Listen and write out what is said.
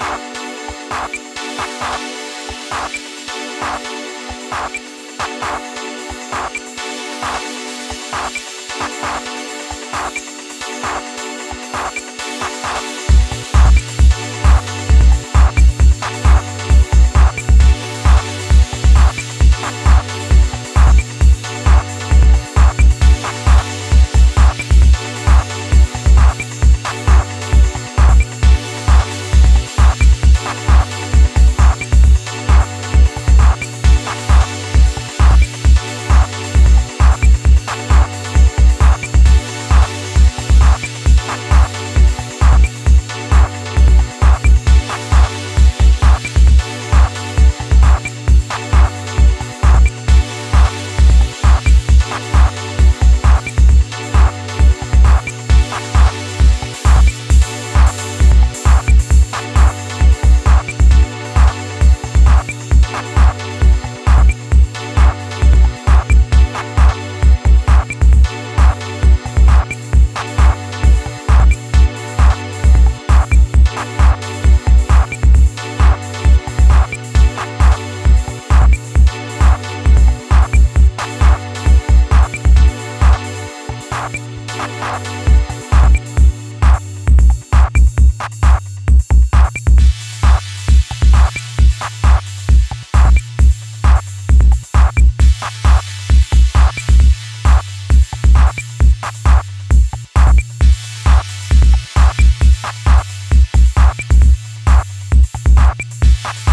We'll be right back. Bye.